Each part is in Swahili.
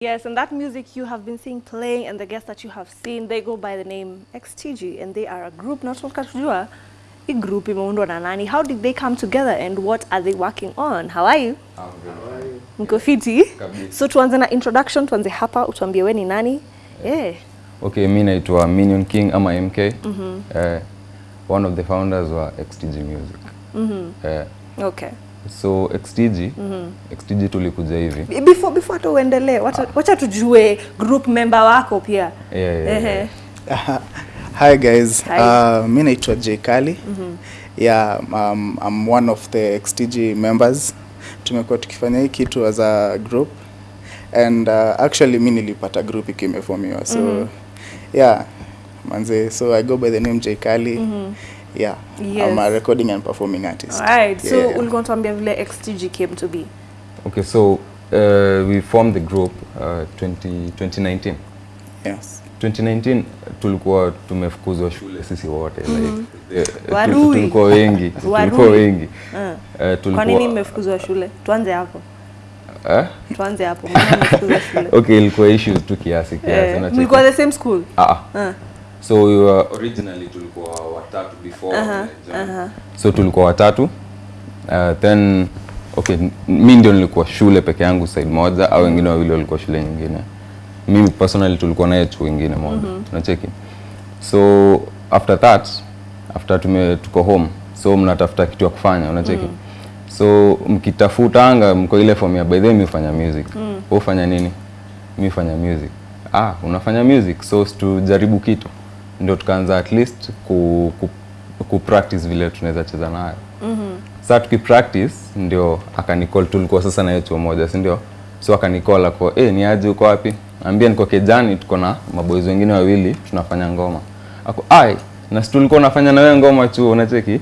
Yes, and that music you have been seeing playing and the guests that you have seen, they go by the name XTG and they are a group not tunataka a group imeundwa na nani? How did they come together and what are they working on? How are you? I'm good. Mko fiti? you? So tuanze na introduction, tuanze hapa, utuambie we ni nani? Yeah. Okay, mi naitwa Minion King ama MK. Eh, one of the founders wa XTG Music. Mm -hmm. uh, Okay. So XTG, XTG tulikuja hivi. Be- Before before hata uendelee, wacha, wacha tujue group member wako pia. Yeah, yeah, yeah. Hi guys, Hi. Uh, mi naitwa J Kali. Yeah, um, I'm one of the XTG members. Tumekuwa tukifanya hii kitu as a group and uh, actually mi nilipata group ikimefomiwa so mm so yeah manze so I go by the name J Kali. Yeah, I'm a Yes. recording and performing artist. Alright, so Yeah. ulikuwa unatuambia vile XTG came to be. Okay, so uh, we formed the group uh, 20, 2019. Yes. 2019 tulikuwa tumefukuzwa shule sisi wote mm -hmm. like, uh, tulikuwa wengi tulikuwa wengi Uh. Kwa nini mmefukuzwa shule? Tuanze hapo. eh? Tuanze hapo. Mbona mmefukuzwa shule? Okay, ilikuwa issues tu kiasi kiasi mlikuwa the same school? Ah. Uh. So we were originally tulikuwa watatu before uh -huh, uh -huh. so tulikuwa watatu. Uh, then okay mi ndio nilikuwa shule peke yangu side moja au wengine wawili walikuwa shule nyingine. Mimi personally tulikuwa naye tu wengine moja. Mm -hmm. unacheki? So after that after tume tuko home. So mnatafuta kitu ya kufanya unacheki? Mm. so mkitafuta anga mko ile form ya by the way mi hufanya music. Mm. ufanya nini? Mi fanya music. Ah unafanya music so tujaribu kitu ndio tukaanza at least ku, ku, ku practice vile tunaweza cheza nayo. Mm-hmm. saa tukipractice ndio akanicall tulikuwa sasa na chuo moja si ndio? So akanicall ako eh ni aje uko wapi? Ambia niko kejani tuko na maboys wengine wawili tunafanya ngoma. Ako ai na si tulikuwa unafanya na wewe ngoma chuo unacheki?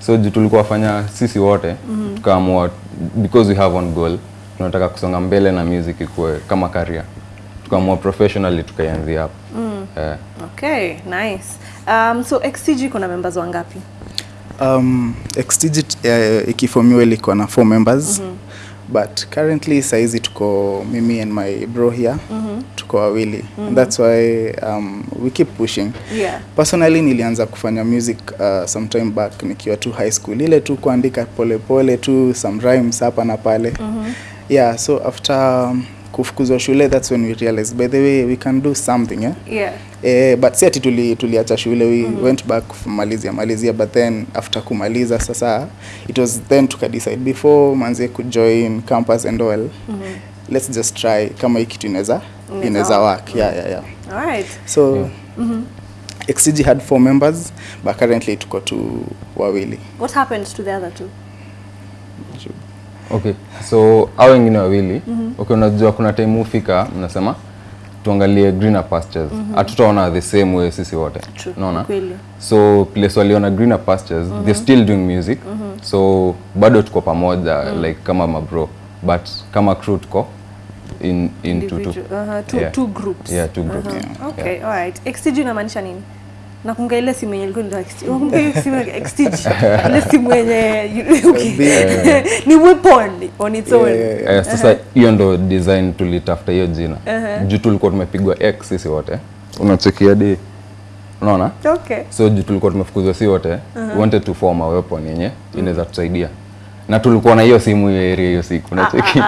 So juu tulikuwa wafanya sisi wote mm-hmm. tukaamua because we have one goal tunataka kusonga mbele na music ikuwe kama career. Tukaamua professionally tukaianzia hapo. Mm. Eh, Okay, nice. Um, so XTG kuna members wangapi? Um, XTG uh, ikifomiwa ilikuwa na four members Mm -hmm but currently saizi tuko mimi and my bro here mm -hmm. tuko wawili -hmm. that's why um, we keep pushing Yeah. personally nilianza kufanya music uh, sometime back nikiwa tu high school ile tu kuandika polepole tu some rhymes hapa na pale mm -hmm. yeah so after um, kufukuzwa shule that's when we realized by the way we can do something eh? Yeah. Eh, but si ati tuli, tuliacha shule we went back kumalizia malizia but then after kumaliza sasa it was then tukadecide before manze kujoin campus and all let's just try kama hii kitu inaweza Inaweza work. yeah, yeah, yeah, yeah. Alright. so Yeah. XCG had four members but currently tuko tu wawili What happened to the other two? Okay so au wengine wawili okay unajua kuna time hufika mnasema tuangalie greener pastures hatutaona the same way sisi wote True. unaona so place waliona greener pastures they're still doing music so bado tuko pamoja like kama mabro but kama crew tuko in, in two, two. Uh-huh. Two, Yeah. two groups. Yeah, two groups. Uh-huh. Yeah. Okay, alright. XTG inamaanisha nini? Nakumbuka ile simu yenye ilikuwa nakumbuka hiyo simu ya XTG? Ile simu yenye ni weapon on its own. Yeah. Eh, sasa hiyo ndo design tulitafuta hiyo jina. Juu tulikuwa tumepigwa x sisi wote. Unachekia di unaona? Okay. so juu tulikuwa tumefukuzwa si wote. We wanted to form a weapon yenye inaweza tusaidia. Na tulikuwa na hiyo simu hiyo area hiyo siku unacheki?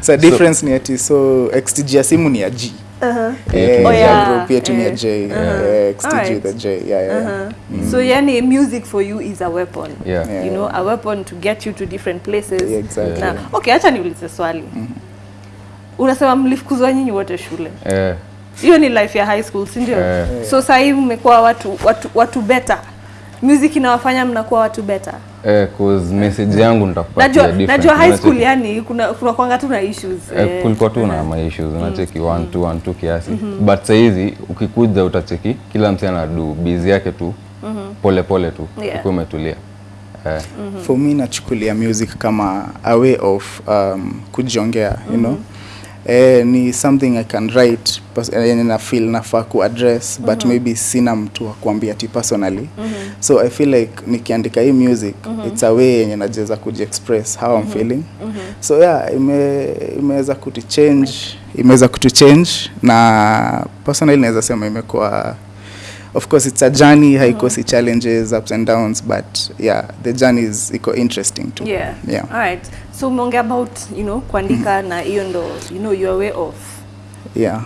So difference ni ati so XTG ya simu ni ya G Eh, Oh, yeah. group yetu ni ya Eh. J XTG the J yeah, yeah. Uh-huh. So yani music for you is a weapon. Yeah. Yeah. You know, a weapon to get you to different places. Yeah, exactly. Na, okay, acha niulize swali. Unasema mlifukuzwa nyinyi wote shule. eh, Hiyo ni life ya high school, si ndio? Yeah. So sasa hivi mmekuwa watu watu watu better. Music inawafanya mnakuwa watu better. eh, cause message yangu nitakupatia Najua different, najua high school yani kuna kuna kwanga tu na issues. Eh, eh. kulikuwa tu na ma issues unacheki? One two one two kiasi. But sahizi ukikuja utacheki kila msi anadu busy yake tu. Pole pole tu Yeah. ukiwa umetulia. Eh, for me nachukulia music kama a way of um, kujiongea you know eh, ni something i can write yani eh, na feel nafaa ku address but maybe sina mtu wa kuambia ti personally mm -hmm. so i feel like nikiandika hii music mm -hmm. it's a way yenye najeza kujiexpress how mm -hmm. i'm feeling mm -hmm. so yeah ime imeweza kutichange imeweza kutuchange na personally naweza sema imekuwa of course it's a journey haikosi challenges ups and downs but yeah the journey is iko interesting too Yeah. yeah All right. So umeongea about, you know, kuandika mm -hmm. na hiyo ndo, you know, your way of yeah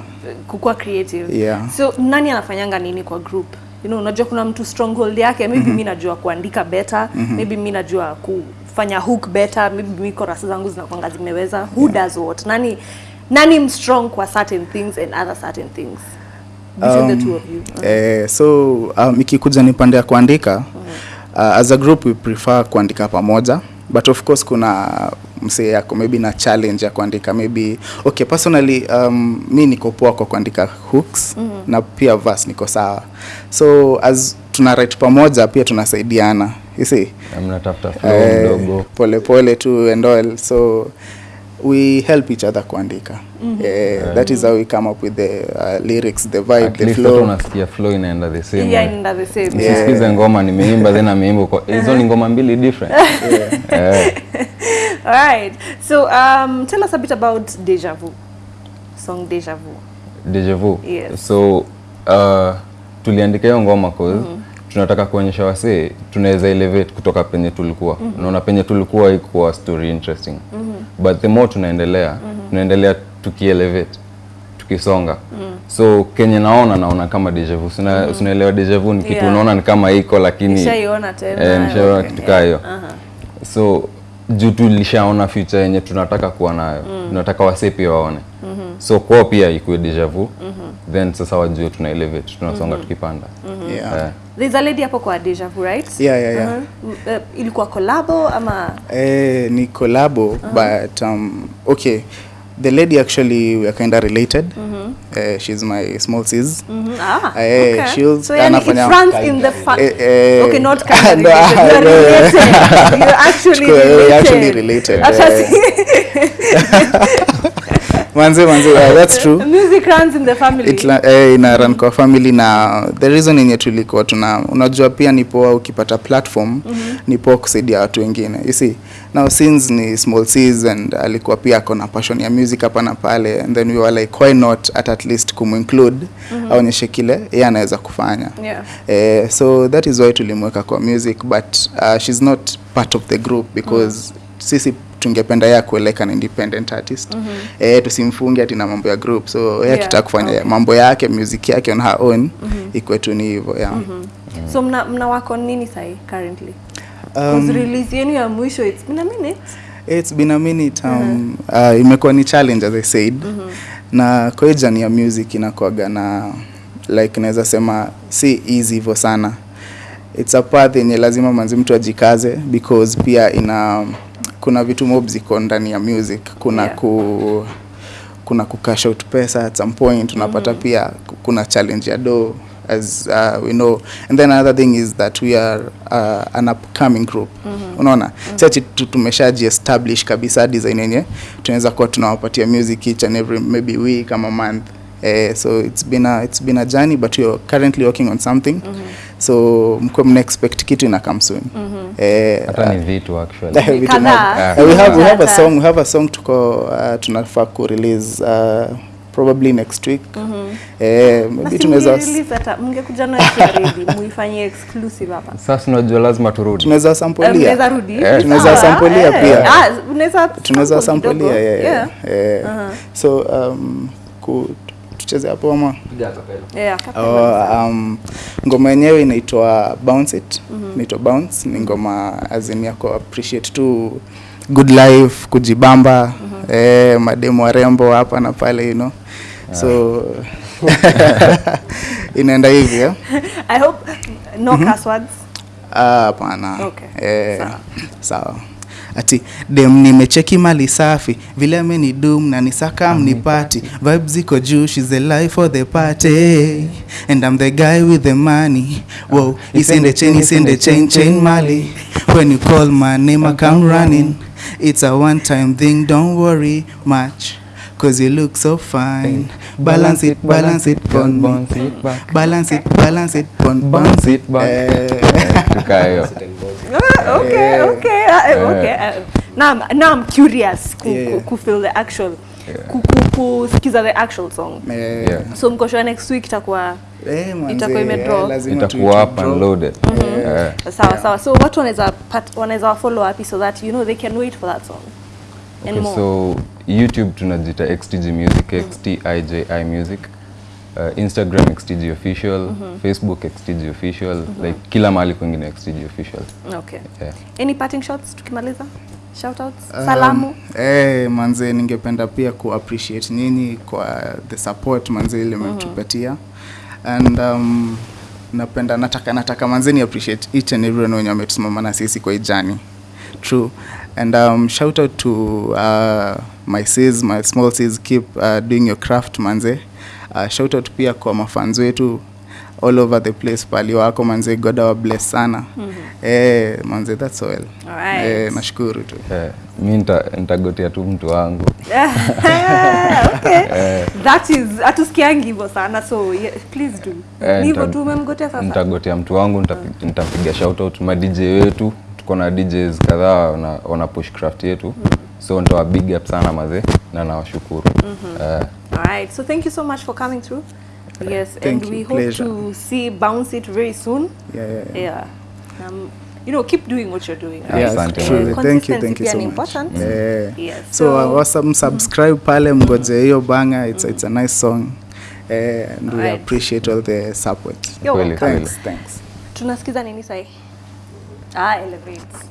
kukua creative. Yeah. So nani anafanyanga nini kwa group? You know, unajua kuna mtu stronghold yake, maybe mm -hmm. mimi najua kuandika better, mm -hmm. maybe mimi najua kufanya hook better, maybe mi chorus zangu zinakwanga zimeweza. Who yeah. does what? Nani nani mstrong kwa certain things and other certain things? Between the two of you. Uh. Eh, so um, ikikuja ni pande ya kuandika uh, as a group we prefer kuandika pamoja but of course kuna msee yako maybe na challenge ya kuandika maybe okay personally um, mi niko poa kwa kuandika hooks mm -hmm. na pia verse niko sawa so as tuna write pamoja pia tunasaidiana you see Na mnatafuta flow Eh, mdogo pole pole tu and all so we help each other kuandika Eh, that is how we come up with the uh, lyrics the vibe at the flow unasikia flow inaenda the same Yeah, inaenda in the same. Yeah. Usisikize ngoma nimeimba then ameimba kwa hizo ni ngoma mbili different Eh, All right. So um, tell us a bit about Deja Vu. Song Deja Vu. deja vu Yes. so uh, tuliandika hiyo ngoma cause tunataka kuonyesha wasee tunaweza elevate kutoka penye tulikuwa mm -hmm. naona penye tulikuwa ikuwa story interesting mm -hmm. but the more tunaendelea mm -hmm. tunaendelea tukielevate tukisonga mm -hmm. so kenye naona naona kama deja vu Sina- mm. sinaelewa deja vu ni kitu Yeah. unaona ni kama iko lakini Nishaiona tena. eh, nishaiona Okay. kitu kaa hiyo -huh. so juu tulishaona future yenye tunataka kuwa nayo mm. tunataka wasee pia waone so kwao pia ikuwe deja vu mm -hmm. then sasa wajue tuna elevate tunasonga mm -hmm. tukipanda mm -hmm. yeah. yeah. There's a lady hapo kwa Deja Vu, right? Yeah, yeah, yeah. Uh-huh. Uh, ilikuwa collabo ama Eh, ni collabo but um, okay the lady actually we are kind of related. Mm -hmm. uh, she's my small sis. Mm -hmm. ah, uh, okay. she's so yani it runs in the fa- uh, uh, okay not kind of no, related. You're actually related. Actually related, manze manze yeah, that's true. music runs in the family. It, eh, ina run kwa family na the reason yenye tulikuwa tuna unajua pia ni poa ukipata platform mm -hmm. ni poa kusaidia watu wengine. You see now since ni small seas and alikuwa pia ako na passion ya music hapa na pale and then we were like why not at, at least kumuinclude aonyeshe kile yeye anaweza kufanya. Yeah. Eh, so that is why tulimweka kwa music but uh, she's not part of the group because mm -hmm. sisi tungependa yeye kueleka na independent artist mm -hmm. eh, tusimfunge ati na mambo ya group so yeye Yeah, akitaka kufanya okay. mambo yake music yake on her own mm -hmm. ikwe tu ni hivyo yeah. mm -hmm. so mna, mna wako nini sahi currently Um, um, release yenu ya mwisho it's been a minute It's been a minute um, mm -hmm. uh, imekuwa ni challenge as I said mm -hmm. na kwa jani ya music inakuaga na like naweza sema si easy hivyo sana it's a path yenye lazima manzi mtu ajikaze because pia ina kuna vitu mob ziko ndani ya music kuna Yeah. ku kuna kucash out pesa at some point unapata mm -hmm. pia kuna challenge ya do as uh, we know and then another thing is that we are uh, an upcoming group mm -hmm. unaona mm-hmm. sachi tumeshaji establish kabisa design yenye tunaweza kuwa tunawapatia music each and every maybe week ama month Eh, so it's been a, it's been a journey but we are currently working on something so mko mna expect kitu ina come soon eh, hata ni vitu actually Vitu na. Eh, we have we have a song we have a song tuko uh, tunafaa ku release uh, probably next week Mm -hmm. eh, maybe tunaweza release hata mngekuja na ready muifanyie exclusive hapa sasa tunajua lazima turudi tunaweza sample sampolia mnaweza rudi Eh, tunaweza sample sampolia eh. pia. Ah, unaweza tunaweza sample ya sampolia yeah, yeah. Yeah. Uh -huh. so um, ku, tucheze hapo ama Yeah. Oh, um, ngoma yenyewe inaitwa bounce it inaitwa bounce ni ngoma azin yako appreciate tu good life kujibamba mm -hmm. eh, mademu warembo hapa na pale you know yeah. so inaenda hivi yeah? I hope no mm curse words. Ah, hapana Okay, eh, sawa. sawa ati dem nimecheki mali safi. Vile ameni dum na nisaka mnipati vibes ziko juu she's the life for the party. And I'm the guy with the money. Wow isende chain isende chain chain mali. when you call my name I come running. It's a one time thing don't worry much cause you look so fine. Balance it balance it pon bounce it back. balance it balance it pon bounce it back. Eh, Tukaa hiyo. Ah, okay, okay, uh, okay. Uh, now, I'm, now I'm curious ku, Yeah. ku, ku feel the actual ku, ku, kusikiza the actual song. eh, Yeah. So mko sure next week itakuwa eh, manze, Itakuwa imedraw. eh, lazima tu- itakuwa tu up and loaded Eh. sawa sawa. So watu wanaweza wanaweza follow wapi so that you know they can wait for that song. And Okay, more. so youtube tunajita xtg music xtiji music uh, instagram xtg official mm -hmm. facebook xtg official mm -hmm. like kila mahali kwingine xtg official Okay. yeah. Any parting shots tukimaliza? Shout outs? Um, Salamu? eh, manze ningependa pia ku appreciate nyinyi kwa the support manze ile mmetupatia and um, napenda nataka nataka manze ni appreciate each and everyone wenye wametusimama na sisi kwa ijani. true and um, shout out to uh, my sis my small sis keep uh, doing your craft manze uh, shout out pia kwa mafans wetu all over the place pali wako manze god wa bless sana. Eh, manze that's all. Right. eh, nashukuru tu. Eh, mi nita- nitagotea tu mtu wangu. Okay. That is hatusikiangi hivyo sana so yeah, please do. Eh, hivyo tu umemgotea sasa. nitagotea mtu wangu nitapiga shout out ma dj wetu. Tuko na djs kadhaa wana, wana push craft yetu so nitawa big up sana mazee na nawashukuru mm -hmm. uh, Alright, So thank you so much for coming through. Yes, Thank and you. we hope Pleasure. to see bounce it very soon. yeah, yeah, yeah. Yeah. Um, you know, keep doing what you're doing. Yeah, Yes, thank truly. Thank you, thank you so much. Yeah. Yeah. Yes. So, so uh, awesome. subscribe pale mgoje hiyo banga it's, it's a nice song uh, and all we right. appreciate all the support You're welcome. thanks thanks Tunasikiza nini sahi? Ah, Elevate.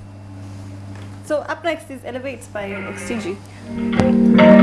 So up next is Elevates by XTG.